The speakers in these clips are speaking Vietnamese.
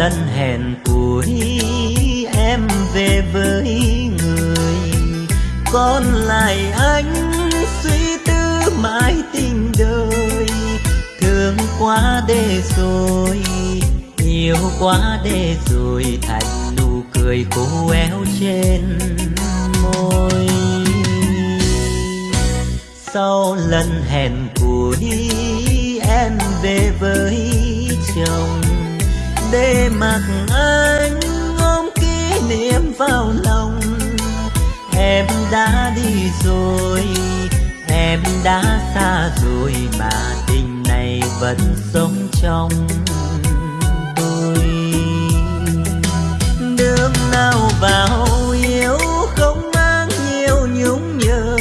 lần hẹn cuối em về với người. Còn lại anh suy tư mãi tình đời. Thương quá để rồi, yêu quá để rồi, thành nụ cười cô éo trên môi. Sau lần hẹn cuối em về với chồng để mặc anh ôm kỷ niệm vào lòng. Em đã đi rồi, em đã xa rồi mà tình này vẫn sống trong tôi. Đường nào vào yêu không mang nhiều nhung nhớ.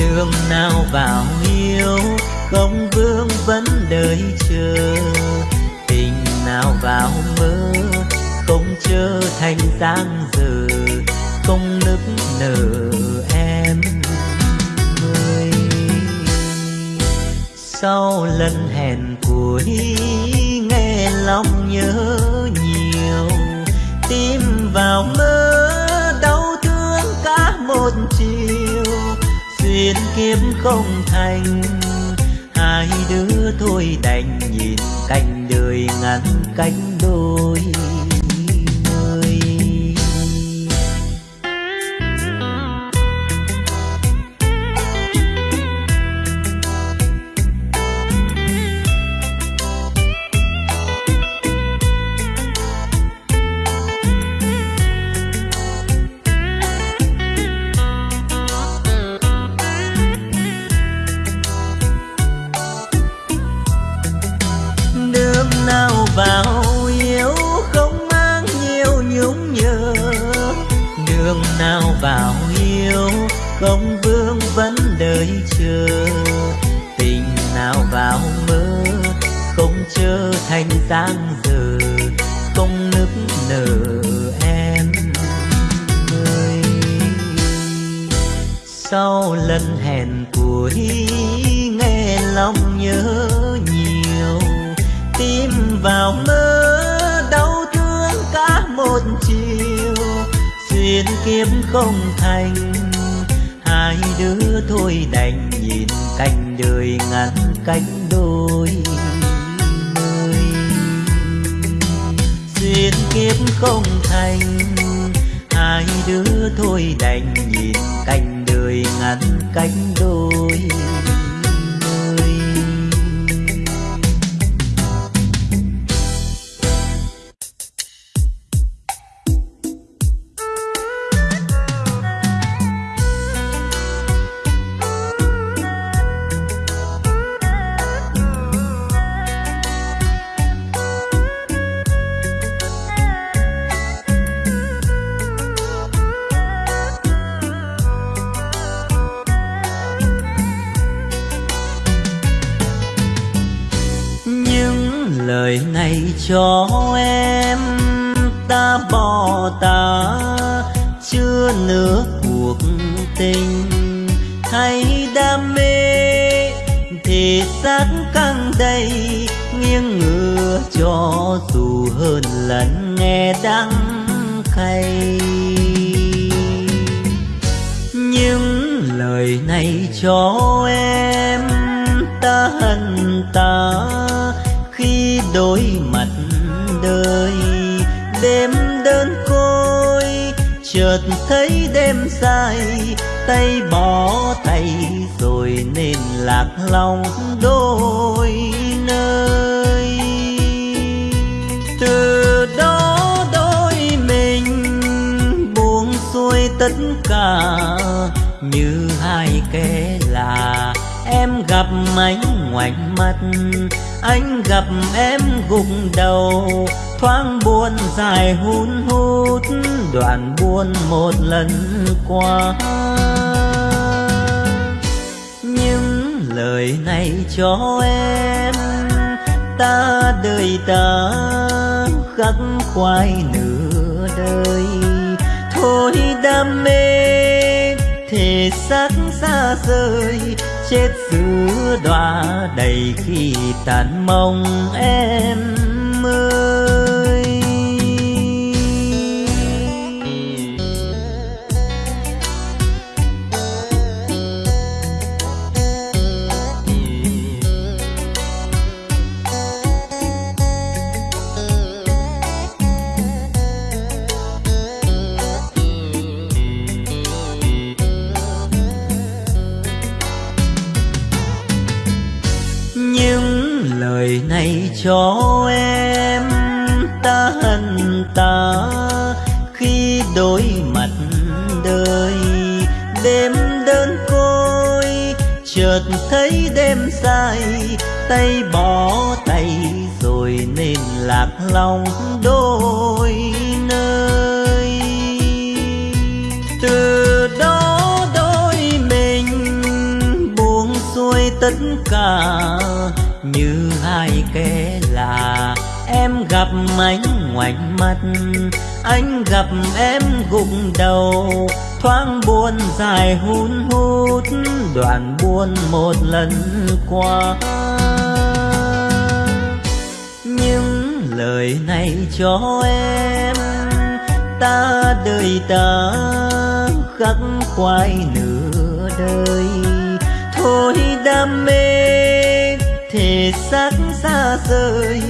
Đường nào vào yêu không vương vấn đợi chờ vào mơ, không trở thành giang dở không nức nở em ơi. Sau lần hẹn cuối, nghe lòng nhớ nhiều, tim vào mơ, đau thương cả một chiều. Duyên kiếp không thành, hai đứa thôi đành nhìn cảnh đời ngăn cánh đôi. Vào mơ, đau thương cả một chiều. Duyên kiếp không thành, hai đứa thôi đành nhìn cánh đời ngắn cánh đôi nơi duyên kiếp không thành, hai đứa thôi đành nhìn cánh đời ngắn cánh đôi đời lời này cho em. Ta bỏ ta, chưa nửa cuộc tình. Hay đam mê, thì xác căng đầy. Nghiêng ngửa cho dù hơn lần nghe đắng cay những lời này cho em, ta hận ta đối mặt đời. Đêm đơn côi, chợt thấy đêm dài, tay bỏ tay rồi nên lạc lòng đôi nơi. Từ đó đôi mình buông xuôi tất cả, như hai kẻ là em gặp anh ngoảnh mắt anh gặp em gục đầu, thoáng buồn dài hun hút, đoạn buồn một lần qua. Những lời này cho em, ta đời ta khắc khoải nửa đời. Thôi đam mê, thể xác xa rời chết giữa đọa đầy khi tàn mong em. Này cho em ta hận ta. Khi đối mặt đời, đêm đơn côi, chợt thấy đêm dài. Tay bỏ tay rồi nên lạc lòng đôi nơi. Từ đó đôi mình buông xuôi tất cả như hai kẻ là em gặp anh ngoảnh mắt anh gặp em gục đầu. Thoáng buồn dài hun hút, đoạn buồn một lần qua. Những lời này cho em, ta đời ta khắc khoải nửa đời. Thôi đam mê thể xác xa rời,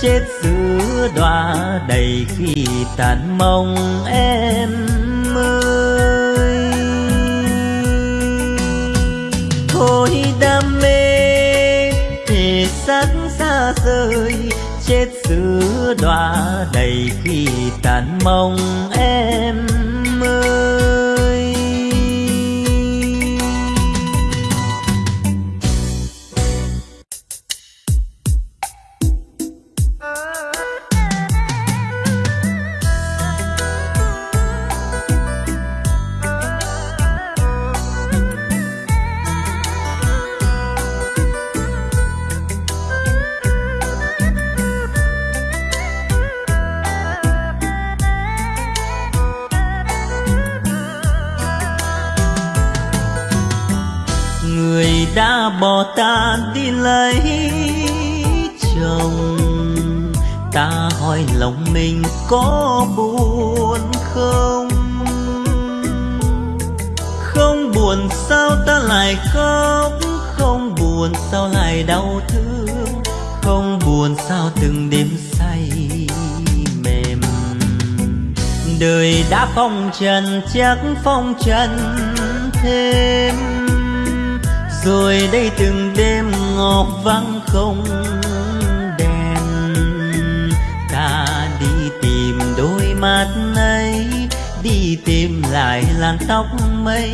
chết giữa đọa đầy khi tàn mong em ơi. Thôi đam mê, thể xác xa rời, chết giữa đọa đầy khi tàn mong em đã bỏ ta đi lấy chồng. Ta hỏi lòng mình có buồn không? Không buồn sao ta lại khóc? Không buồn sao lại đau thương? Không buồn sao từng đêm say mềm? Đời đã phong trần, chắc phong trần thêm rồi đây từng đêm ngọc vắng không đèn. Ta đi tìm đôi mắt ấy đi tìm lại làn tóc mây.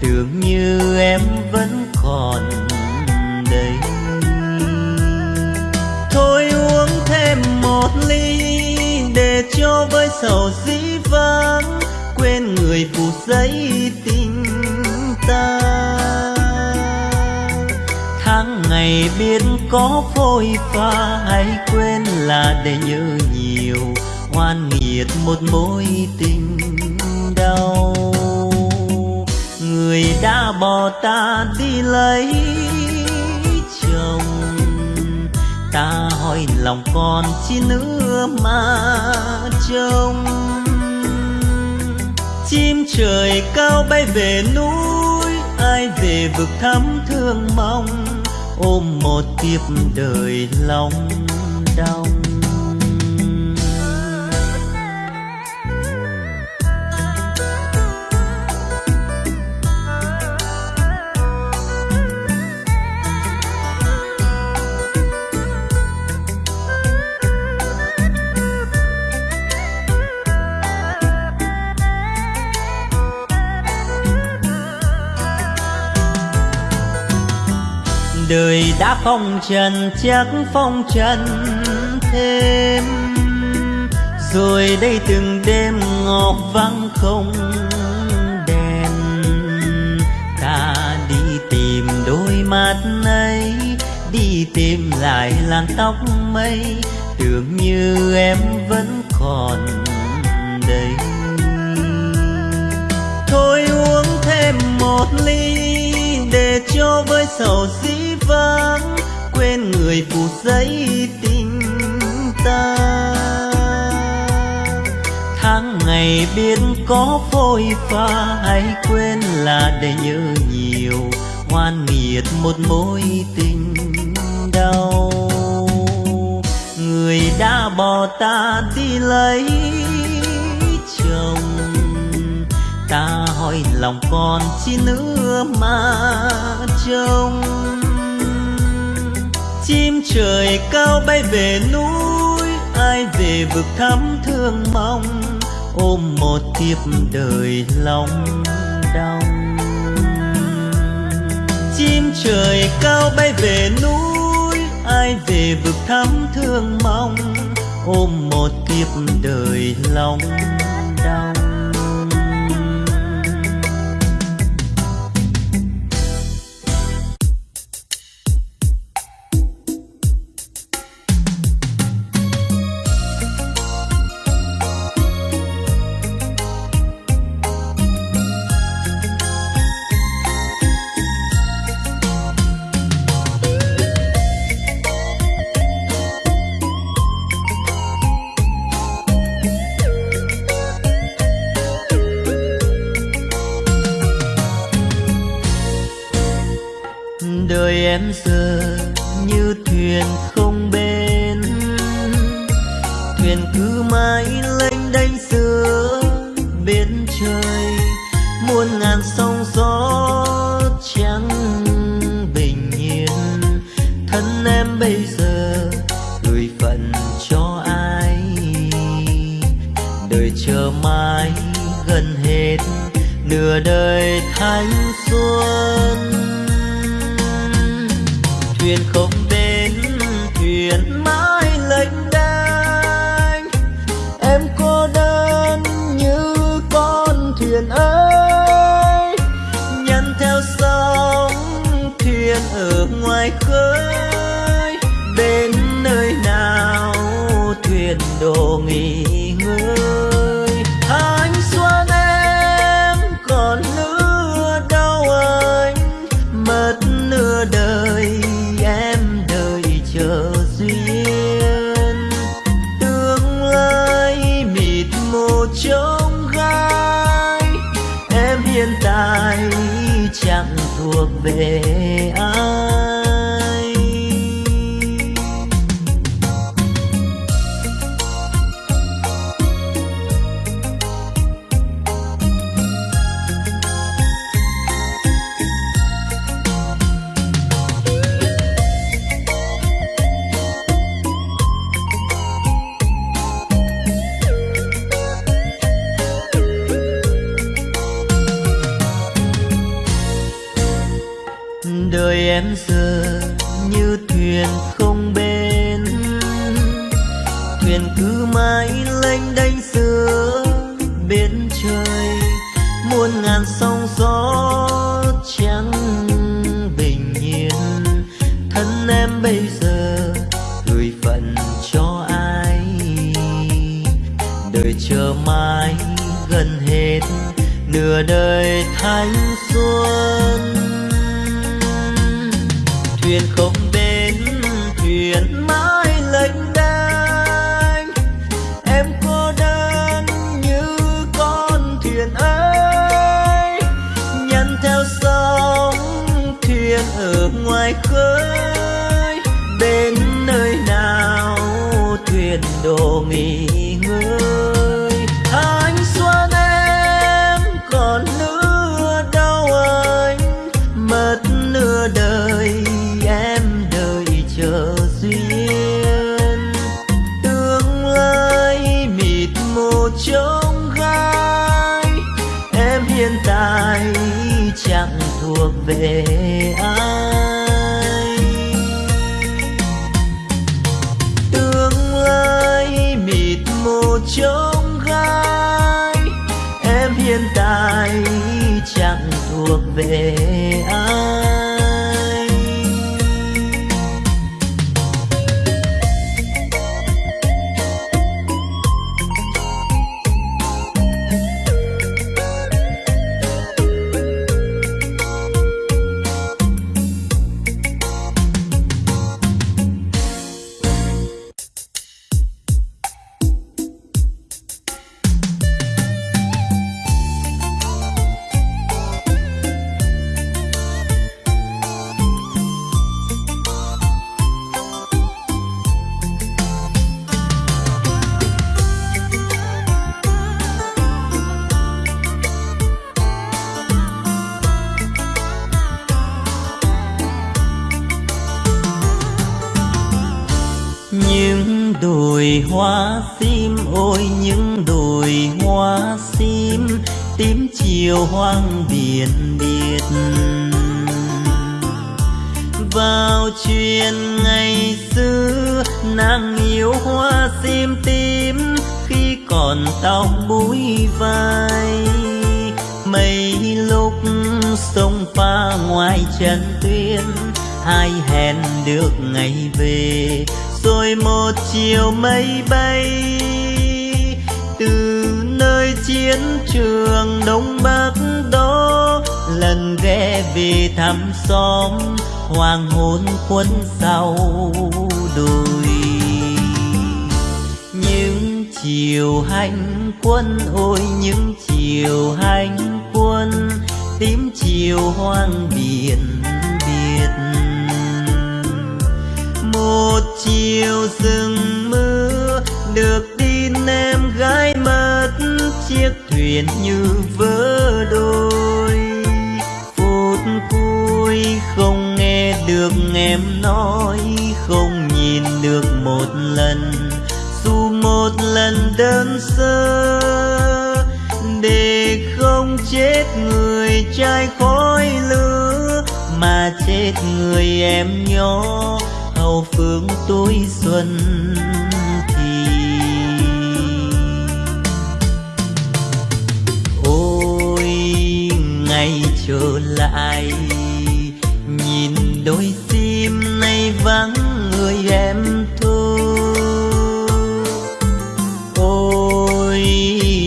Tưởng như em vẫn còn đây. Thôi uống thêm một ly để cho với sầu dĩ vãng, quên người phù giấy tình này biết có phôi pha hay quên là để nhớ nhiều hoan nghiệt một mối tình đau. Người đã bỏ ta đi lấy chồng, ta hỏi lòng còn chi nữa mà trông. Chim trời cao bay về núi, ai về vực thắm thương mong ôm một kiếp đời lòng đau. Đời đã phong trần, chắc phong trần thêm. Rồi đây từng đêm ngọc vắng không đèn. Ta đi tìm đôi mắt ấy, đi tìm lại làn tóc mây. Tưởng như em vẫn còn đây. Thôi uống thêm một ly để cho với sầu dĩ vắng, quên người phù giấy tình ta. Tháng ngày biết có phôi pha hay quên là để nhớ nhiều hoan nghiệt một mối tình đau. Người đã bỏ ta đi lấy chồng, ta hỏi lòng con chi nữa mà trông chim trời cao bay về núi, ai về vực thắm thương mong, ôm một kiếp đời lòng đau chim trời cao bay về núi, ai về vực thắm thương mong, ôm một kiếp đời lòng em giờ như thuyền như thuyền không bên thuyền cứ mãi lênh đênh giữa biển trời, muôn ngàn sóng gió trắng bình yên. Thân em bây giờ gửi phận cho ai? Đời chờ mãi gần hết, nửa đời thanh ôi, những đồi hoa sim, tím chiều hoang biển biệt. Vào chuyện ngày xưa, nàng yêu hoa sim tím, khi còn tóc búi vai. Mấy lúc sông pha ngoài chân tuyên hai hẹn được ngày về? Rồi một chiều mây bay nơi chiến trường đông bắc đó, lần ghé về thăm xóm hoàng hôn quân sau đồi những chiều hành quân, ôi những chiều hành quân, tím chiều hoang biển biệt một chiều rừng mưa được chiếc thuyền như vỡ đôi. Phút cuối không nghe được em nói, không nhìn được một lần. Dù một lần đơn sơ, để không chết người trai khói lửa, mà chết người em nhỏ hậu phương tôi xuân. Trở lại. Nhìn đôi sim nay vắng người em thôi. Ôi,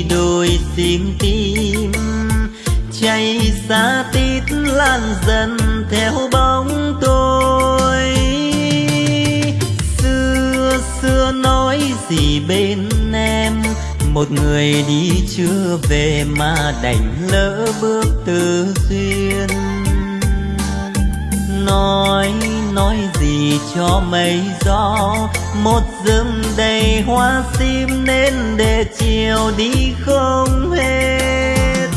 đôi sim tim cháy xa một người đi chưa về mà đành lỡ bước từ duyên. Nói nói gì cho mây gió, một rừng đầy hoa sim nên để chiều đi không hết.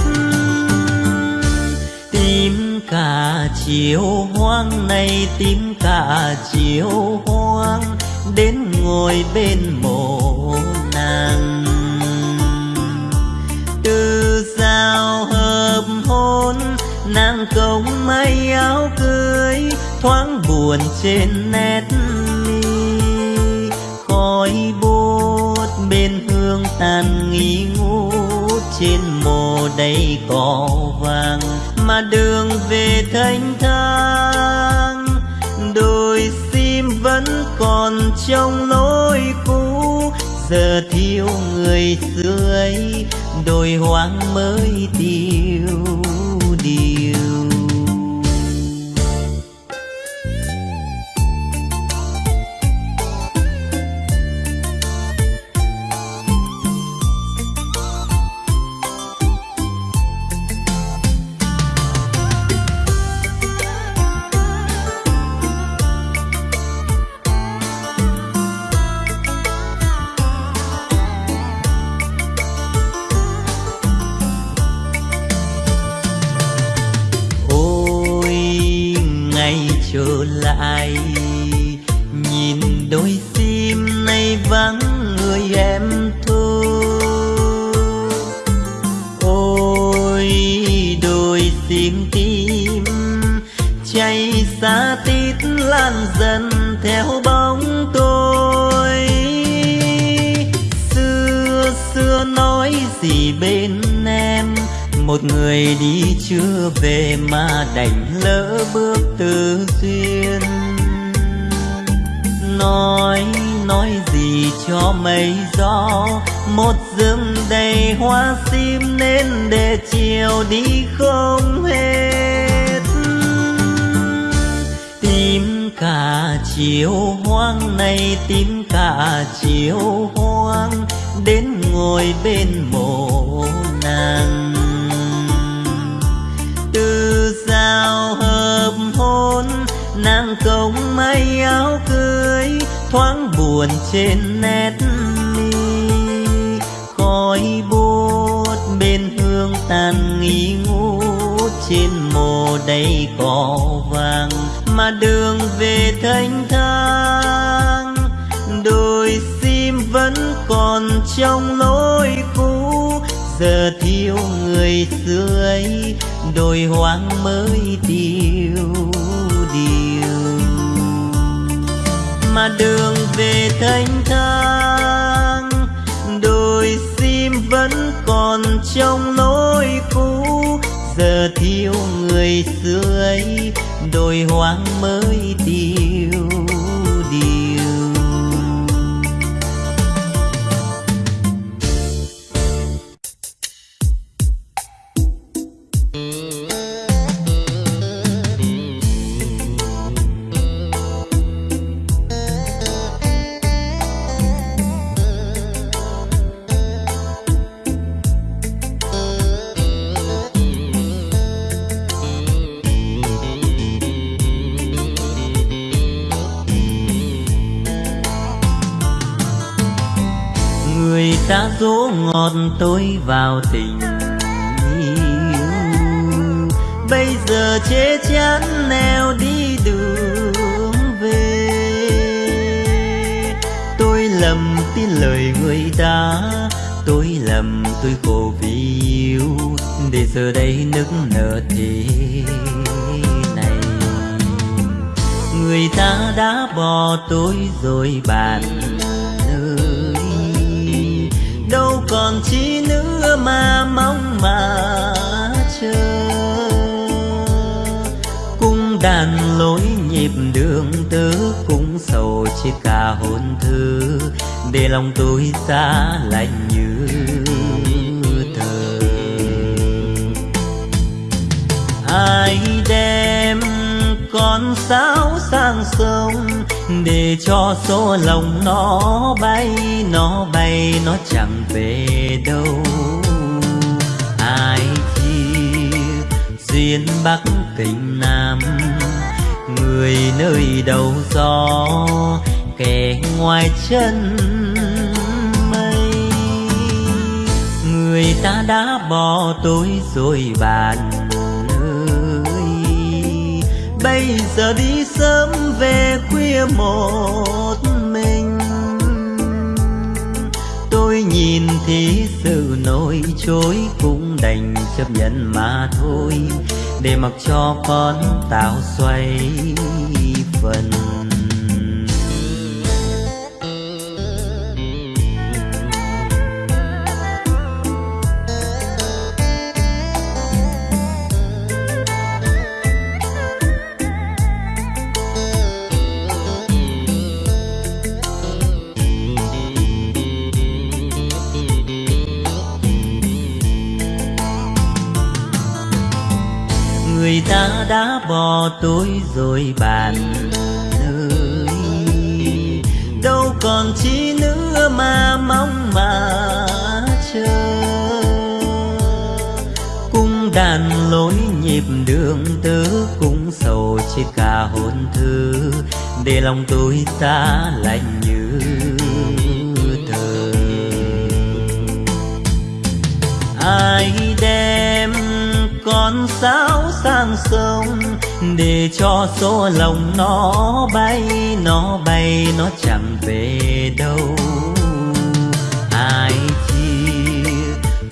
Tìm cả chiều hoang này, tìm cả chiều hoang, đến ngồi bên mộ nàng. Nàng công may áo cưới, thoáng buồn trên nét mi. Khói bút bên hương tàn nghi ngút trên mồ đầy cỏ vàng. Mà đường về thanh thang, đôi sim vẫn còn trong lối cũ. Giờ thiếu người xưa ấy đôi hoang mới tiêu. Người đi chưa về mà đành lỡ bước từ duyên. Nói nói gì cho mây gió, một rừng đầy hoa sim nên để chiều đi không hết. Tìm cả chiều hoang này, tìm cả chiều hoang, đến ngồi bên mộ nàng. Thoáng buồn trên nét mi. Khói bút bên hương tàn nghi ngút, trên mồ đầy cỏ vàng mà đường về thanh thang. Đôi sim vẫn còn trong lối cũ, giờ thiếu người xưa ấy đôi hoang mới tiêu mà đường về thanh thang. Đồi sim vẫn còn trong lối cũ. Giờ thiếu người xưa ấy, đồi hoang mới dỗ ngọt tôi vào tình yêu. Bây giờ chê chán neo đi đường về. Tôi lầm tin lời người ta tôi lầm tôi khổ vì yêu. Để giờ đây nức nở thế này. Người ta đã bỏ tôi rồi bạn. Còn chi nữa mà mong mà chờ. Cung đàn lối nhịp đường tứ cũng sầu chia cả hôn thư, để lòng tôi xa lạnh như thờ ai đem con sáo sang sông để cho số lòng nó bay nó bay, nó chẳng về đâu. Ai chia duyên bắc tình nam, người nơi đầu gió, kẻ ngoài chân mây. Người ta đã bỏ tôi rồi bạn bây giờ đi sớm về khuya một mình. Tôi nhìn thì sự nổi trôi cũng đành chấp nhận mà thôi. Để mặc cho con tạo xoay phần tối rồi bạn ơi. Đâu còn chi nữa mà mong mà chờ. Cung đàn lối nhịp đường tứ cũng sầu chia cả hôn thư. Để lòng tôi ta lạnh như thờ ai đem con sáo sang sông để cho số lòng nó bay nó bay, nó chẳng về đâu? Ai chia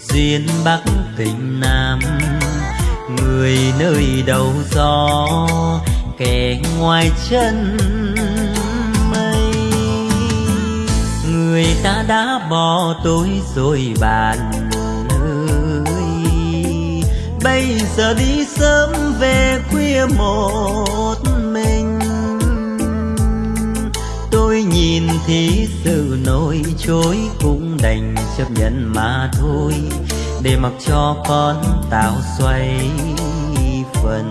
duyên bắc tình nam? Người nơi đầu gió, kẻ ngoài chân mây. Người ta đã bỏ tôi rồi bạn bây giờ đi sớm về khuya một mình. Tôi nhìn thì sự nổi trôi cũng đành chấp nhận mà thôi. Để mặc cho con tạo xoay phần.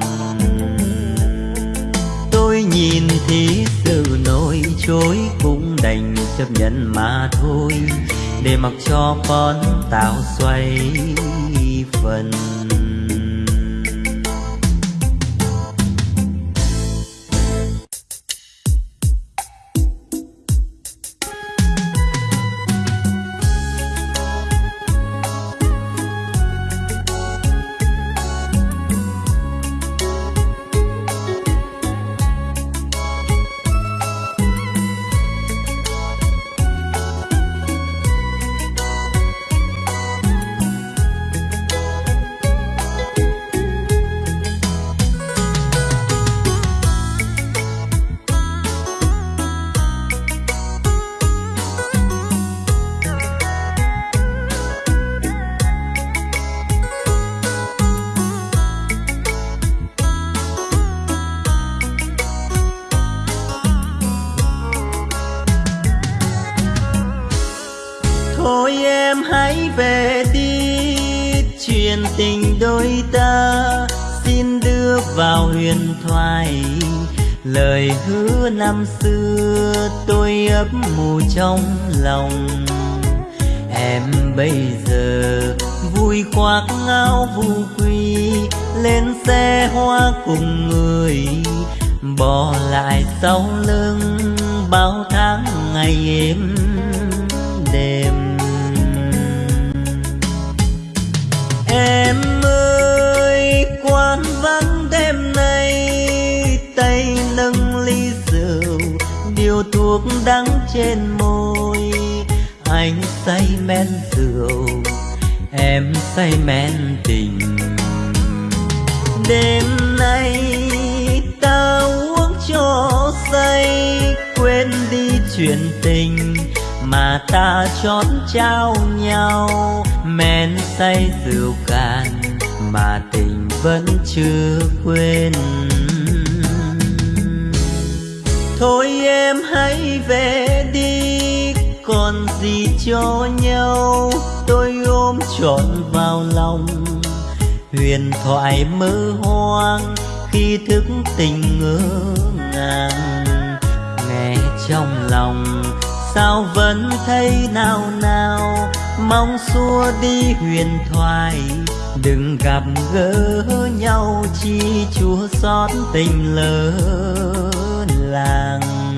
Tôi nhìn thì sự nổi trôi cũng đành chấp nhận mà thôi. Để mặc cho con tạo xoay phần. Lời hứa năm xưa tôi ấp mù trong lòng. Em bây giờ vui khoác áo vu quy, lên xe hoa cùng người. Bỏ lại sau lưng bao tháng ngày êm thuốc đắng trên môi. Anh say men rượu, em say men tình. Đêm nay ta uống cho say, quên đi chuyện tình mà ta chót trao nhau. Men say rượu cạn mà tình vẫn chưa quên thôi em hãy về đi, còn gì cho nhau. Tôi ôm trọn vào lòng, huyền thoại mơ hoang khi thức tình ngỡ ngàng. Nghe trong lòng, sao vẫn thấy nào nào? Mong xua đi huyền thoại, đừng gặp gỡ nhau. Chi chúa xót tình lớn làng.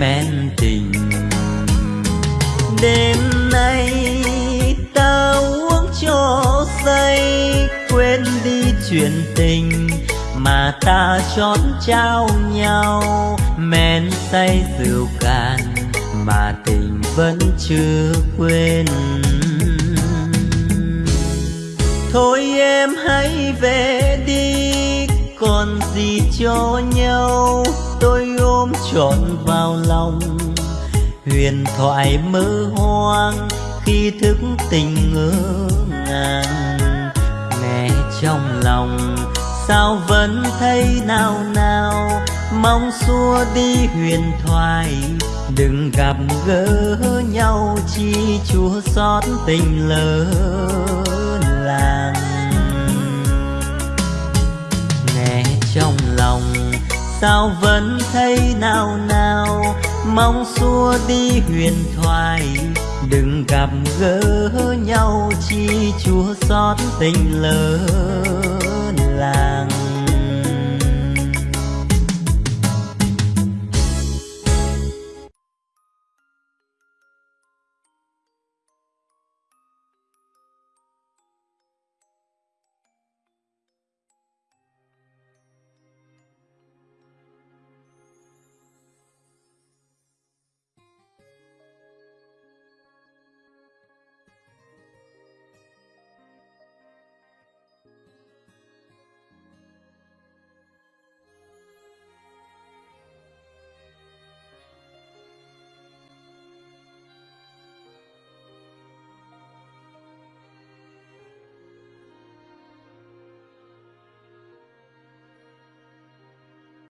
Men tình. Đêm nay ta uống cho say, quên đi chuyện tình mà ta trót trao nhau. Men say rượu cạn mà tình vẫn chưa quên. Thôi em hãy về đi, còn gì cho nhau tôi ôm trọn vào lòng. Huyền thoại mơ hoang khi thức tình ngỡ ngàng. Nghe trong lòng sao vẫn thấy nào nào? Mong xua đi huyền thoại, đừng gặp gỡ nhau. Chi chúa xót tình lỡ làng. Sao vẫn thấy nào nào mong xua đi huyền thoại, đừng gặp gỡ nhau. Chi chúa xót tình lỡ làng.